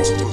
Bonjour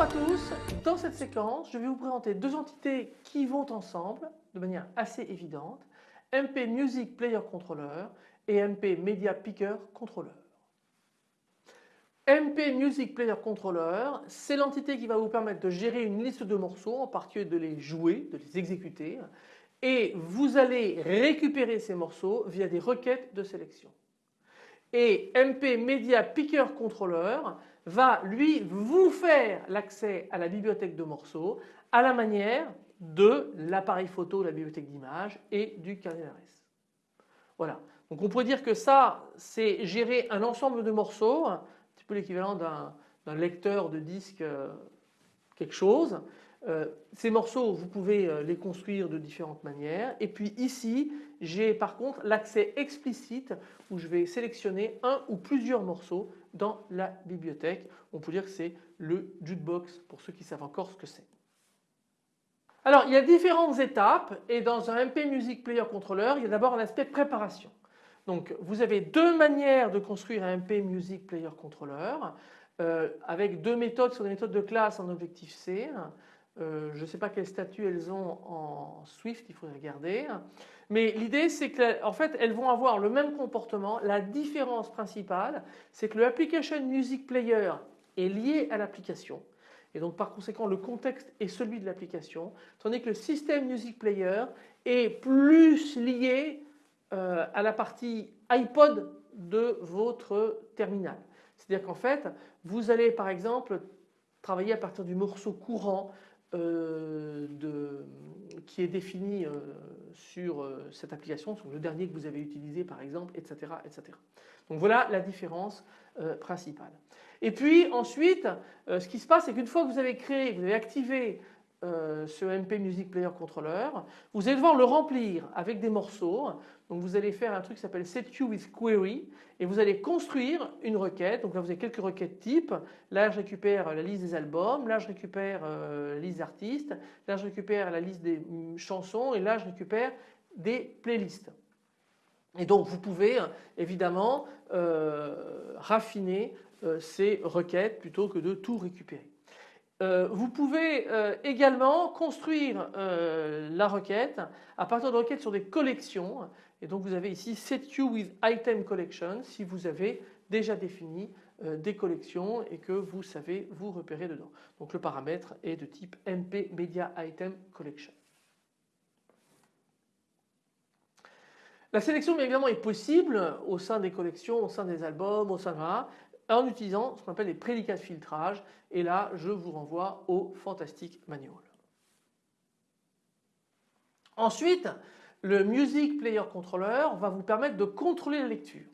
à tous, dans cette séquence je vais vous présenter deux entités qui vont ensemble de manière assez évidente, MP Music Player Controller et MP Media Picker Controller. MP Music Player Controller, c'est l'entité qui va vous permettre de gérer une liste de morceaux, en particulier de les jouer, de les exécuter et vous allez récupérer ces morceaux via des requêtes de sélection. Et MP Media Picker Controller va lui vous faire l'accès à la bibliothèque de morceaux à la manière de l'appareil photo, la bibliothèque d'images et du d'adresse. Voilà. Donc on pourrait dire que ça c'est gérer un ensemble de morceaux, petit peu l'équivalent d'un lecteur de disque euh, quelque chose. Euh, ces morceaux vous pouvez euh, les construire de différentes manières et puis ici j'ai par contre l'accès explicite où je vais sélectionner un ou plusieurs morceaux dans la bibliothèque. On peut dire que c'est le jukebox pour ceux qui savent encore ce que c'est. Alors il y a différentes étapes et dans un MP Music Player Controller il y a d'abord un aspect préparation. Donc vous avez deux manières de construire un MP Music Player Controller euh, avec deux méthodes sur des méthodes de classe en Objective-C. Euh, je ne sais pas quel statut elles ont en Swift, il faudrait regarder. Mais l'idée c'est qu'en fait elles vont avoir le même comportement. La différence principale c'est que le Application Music Player est lié à l'application et donc par conséquent le contexte est celui de l'application tandis que le System Music Player est plus lié euh, à la partie iPod de votre terminal. C'est-à-dire qu'en fait vous allez par exemple travailler à partir du morceau courant euh, qui est défini euh, sur cette application, sur le dernier que vous avez utilisé par exemple, etc. etc. Donc voilà la différence principale. Et puis ensuite, ce qui se passe, c'est qu'une fois que vous avez créé, vous avez activé euh, ce MP Music Player Controller. Vous allez devoir le remplir avec des morceaux. Donc vous allez faire un truc qui s'appelle SetQ with Query et vous allez construire une requête. Donc là vous avez quelques requêtes types. Là je récupère la liste des albums, là je récupère euh, la liste d'artistes, là je récupère la liste des mm, chansons et là je récupère des playlists. Et donc vous pouvez évidemment euh, raffiner ces requêtes plutôt que de tout récupérer. Euh, vous pouvez euh, également construire euh, la requête à partir de requêtes sur des collections et donc vous avez ici set with item collection si vous avez déjà défini des collections et que vous savez vous repérer dedans. Donc le paramètre est de type MP Media Item Collection. La sélection bien évidemment est possible au sein des collections, au sein des albums, au sein de en utilisant ce qu'on appelle les prédicats de filtrage et là je vous renvoie au Fantastic Manual. Ensuite le Music Player Controller va vous permettre de contrôler la lecture.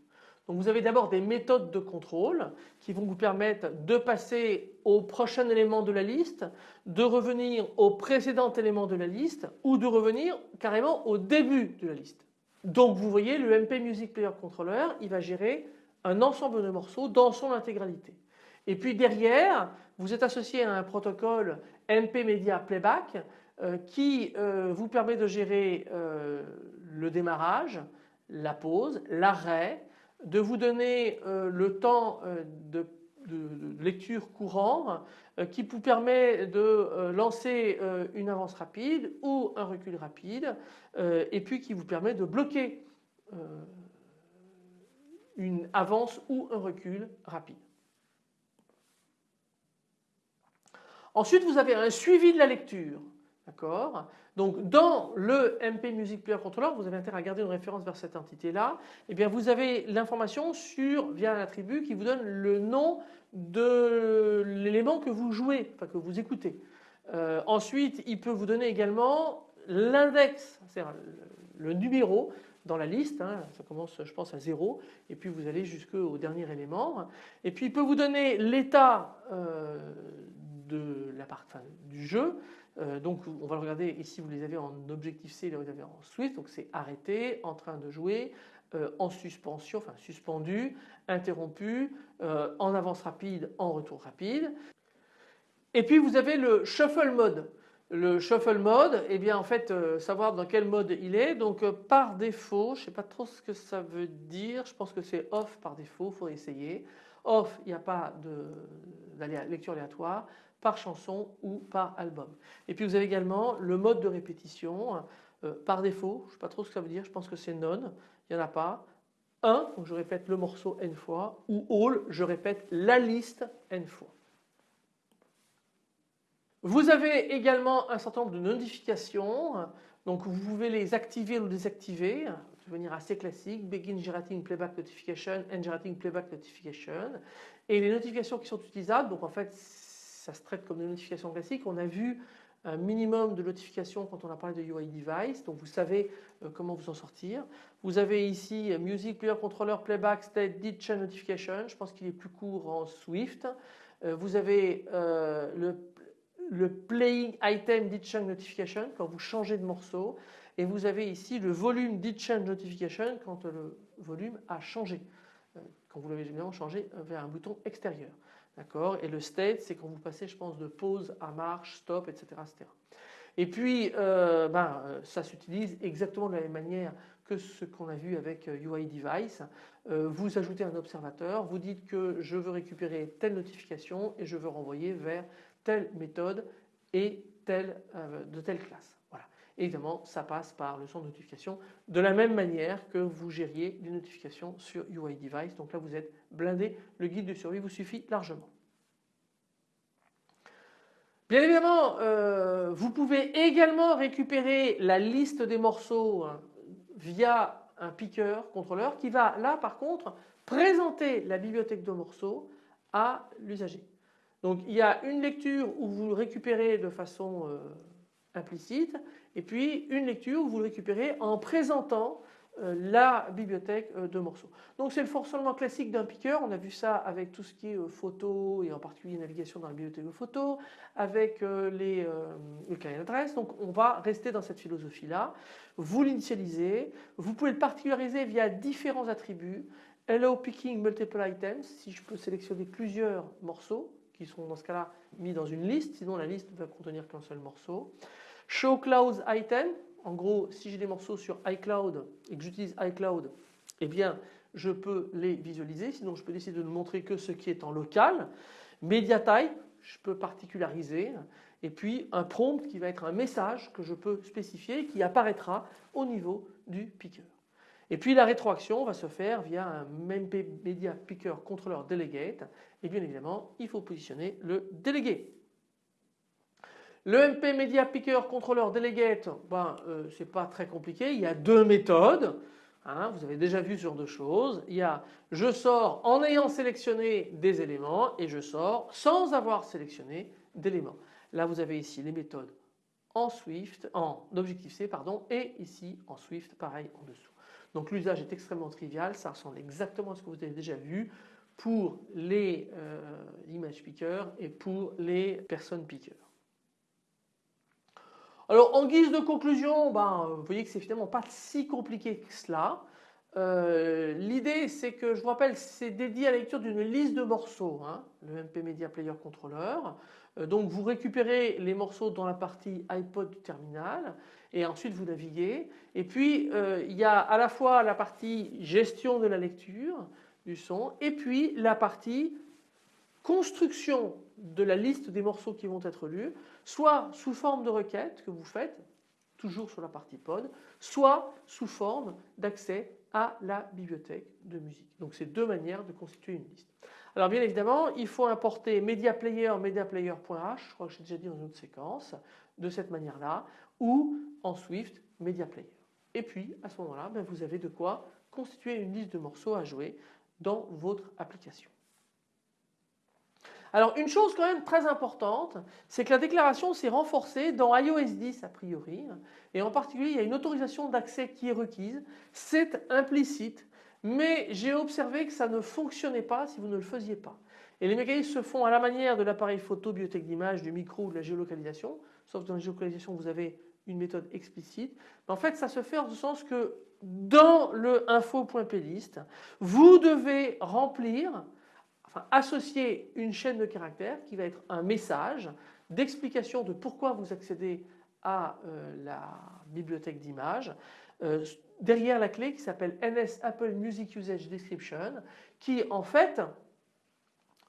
Donc vous avez d'abord des méthodes de contrôle qui vont vous permettre de passer au prochain élément de la liste, de revenir au précédent élément de la liste ou de revenir carrément au début de la liste. Donc vous voyez le MP Music Player Controller il va gérer un ensemble de morceaux dans son intégralité. Et puis derrière, vous êtes associé à un protocole MP Media Playback euh, qui euh, vous permet de gérer euh, le démarrage, la pause, l'arrêt, de vous donner le temps de, de, lecture courant qui vous permet de lancer une avance rapide ou un recul rapide et puis qui vous permet de bloquer une avance ou un recul rapide. Ensuite, vous avez un suivi de la lecture. D'accord? Donc dans le MP Music Player Controller, vous avez intérêt à garder une référence vers cette entité-là. Eh bien vous avez l'information sur via un attribut qui vous donne le nom de l'élément que vous jouez, enfin que vous écoutez. Euh, ensuite, il peut vous donner également l'index, c'est-à-dire le numéro dans la liste, hein. ça commence je pense à 0 et puis vous allez jusqu'au dernier élément. Et puis il peut vous donner l'état euh, du jeu. Euh, donc on va le regarder ici vous les avez en objectif C, là vous avez en Swift, donc c'est arrêté, en train de jouer, euh, en suspension, enfin suspendu, interrompu, en avance rapide, en retour rapide. Et puis vous avez le shuffle mode. Le shuffle mode, eh bien en fait euh, savoir dans quel mode il est. Donc par défaut, je ne sais pas trop ce que ça veut dire, je pense que c'est off par défaut, il faut essayer. Off, il n'y a pas de lecture aléatoire par chanson ou par album. Et puis vous avez également le mode de répétition par défaut, je ne sais pas trop ce que ça veut dire, je pense que c'est non il n'y en a pas. Un, donc je répète le morceau n fois, ou all, je répète la liste n fois. Vous avez également un certain nombre de notifications, donc vous pouvez les activer ou désactiver, de manière assez classique, begin generating playback notification, end generating playback notification. Et les notifications qui sont utilisables, donc en fait ça se traite comme des notifications classiques, on a vu un minimum de notifications quand on a parlé de UI device, donc vous savez euh, comment vous en sortir. Vous avez ici euh, Music Player Controller Playback State Did Change Notification, je pense qu'il est plus court en Swift. Euh, vous avez le, le Playing Item Did Change Notification quand vous changez de morceau et vous avez ici le volume Did Change Notification quand le volume a changé, quand vous l'avez évidemment changé vers un bouton extérieur. D'accord? Et le state, c'est quand vous passez, je pense, de pause à marche, stop, etc. etc. Et puis, euh, ben, euh, ça s'utilise exactement de la même manière que ce qu'on a vu avec UI euh, Device. vous ajoutez un observateur, vous dites que je veux récupérer telle notification et je veux renvoyer vers telle méthode et telle, de telle classe. Voilà. Évidemment, ça passe par le centre de notification de la même manière que vous gériez les notifications sur UI Device. Donc là, vous êtes blindé. Le guide de survie vous suffit largement. Bien évidemment, euh, vous pouvez également récupérer la liste des morceaux hein, via un piqueur contrôleur qui va là par contre présenter la bibliothèque de morceaux à l'usager. Donc il y a une lecture où vous récupérez de façon euh, implicite et puis une lecture où vous le récupérez en présentant euh, la bibliothèque euh, de morceaux. Donc c'est le fonctionnement classique d'un piqueur, on a vu ça avec tout ce qui est photo et en particulier navigation dans la bibliothèque de photos, avec les, le carnet d'adresse, donc on va rester dans cette philosophie là. Vous l'initialisez, vous pouvez le particulariser via différents attributs, Hello Picking Multiple Items, si je peux sélectionner plusieurs morceaux qui sont dans ce cas là mis dans une liste, sinon la liste ne va contenir qu'un seul morceau. Show Clouds Item, en gros, si j'ai des morceaux sur iCloud et que j'utilise iCloud, eh bien, je peux les visualiser. Sinon, je peux décider de ne montrer que ce qui est en local. MediaType, je peux particulariser. Et puis, un prompt qui va être un message que je peux spécifier qui apparaîtra au niveau du picker. Et puis, la rétroaction va se faire via un MP Media Picker Controller Delegate. Et bien évidemment, il faut positionner le délégué. Le MP Media Picker Controller Delegate, ben, euh, c'est pas très compliqué. Il y a deux méthodes. Hein, vous avez déjà vu ce genre de choses. Il y a je sors en ayant sélectionné des éléments et je sors sans avoir sélectionné d'éléments. Là vous avez ici les méthodes en Swift, en Objective-C pardon, et ici en Swift pareil en dessous. Donc l'usage est extrêmement trivial, ça ressemble exactement à ce que vous avez déjà vu pour les euh, image pickers et pour les personnes pickers. Alors en guise de conclusion, ben, vous voyez que c'est finalement pas si compliqué que cela. Euh, l'idée c'est que je vous rappelle c'est dédié à la lecture d'une liste de morceaux, hein, le MP Media Player Controller. Euh, donc vous récupérez les morceaux dans la partie iPod du terminal et ensuite vous naviguez. Et puis euh, il y a à la fois la partie gestion de la lecture du son et puis la partie construction de la liste des morceaux qui vont être lus, soit sous forme de requête que vous faites, toujours sur la partie pod, soit sous forme d'accès à la bibliothèque de musique. Donc c'est deux manières de constituer une liste. Alors bien évidemment, il faut importer MediaPlayer, MediaPlayer.h, je crois que j'ai déjà dit dans une autre séquence, de cette manière-là, ou en Swift, MediaPlayer. Et puis à ce moment-là, ben, vous avez de quoi constituer une liste de morceaux à jouer dans votre application. Alors une chose quand même très importante, c'est que la déclaration s'est renforcée dans iOS 10 a priori, et en particulier il y a une autorisation d'accès qui est requise, c'est implicite, mais j'ai observé que ça ne fonctionnait pas si vous ne le faisiez pas. Et les mécanismes se font à la manière de l'appareil photo, bibliothèque d'image, du micro ou de la géolocalisation, sauf que dans la géolocalisation vous avez une méthode explicite. En fait, ça se fait en ce sens que dans le info.plist, vous devez remplir, associer une chaîne de caractères qui va être un message d'explication de pourquoi vous accédez à euh, la bibliothèque d'images euh, derrière la clé qui s'appelle NS Apple Music Usage Description qui en fait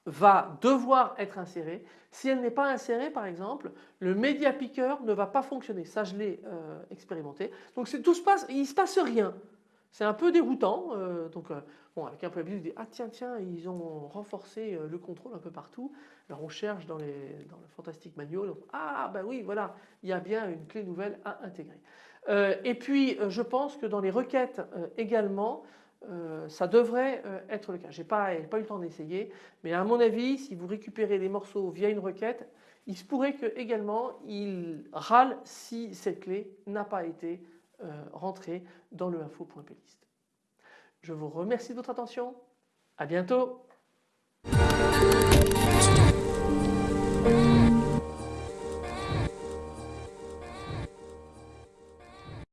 va devoir être insérée. Si elle n'est pas insérée par exemple, le Media Picker ne va pas fonctionner. Ça je l'ai euh, expérimenté. Donc tout se passe, il ne se passe rien. C'est un peu déroutant. Euh, donc euh, bon, avec un peu d'habitude, dit ah tiens tiens ils ont renforcé le contrôle un peu partout. Alors on cherche dans, les, dans le Fantastic Manual. ah ben oui voilà il y a bien une clé nouvelle à intégrer. et puis je pense que dans les requêtes également euh, ça devrait euh, être le cas. Je n'ai pas, eu le temps d'essayer, mais à mon avis, si vous récupérez les morceaux via une requête, il se pourrait que également il râle si cette clé n'a pas été euh, rentrée dans le info.plist. Je vous remercie de votre attention. À bientôt.